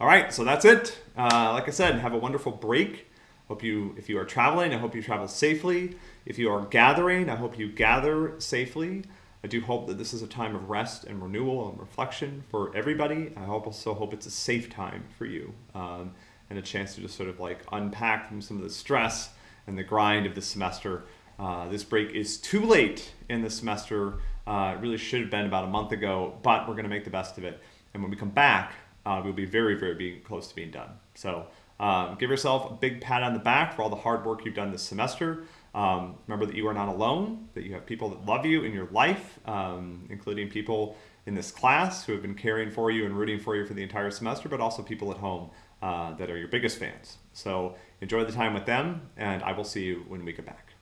All right, so that's it. Uh, like I said, have a wonderful break. Hope you, if you are traveling, I hope you travel safely. If you are gathering, I hope you gather safely. I do hope that this is a time of rest and renewal and reflection for everybody. I also hope it's a safe time for you um, and a chance to just sort of like unpack from some of the stress and the grind of the semester. Uh, this break is too late in the semester. Uh, it really should have been about a month ago, but we're going to make the best of it. And when we come back, uh, we'll be very, very being, close to being done. So um, give yourself a big pat on the back for all the hard work you've done this semester. Um, remember that you are not alone, that you have people that love you in your life, um, including people in this class who have been caring for you and rooting for you for the entire semester, but also people at home uh, that are your biggest fans. So enjoy the time with them, and I will see you when we get back.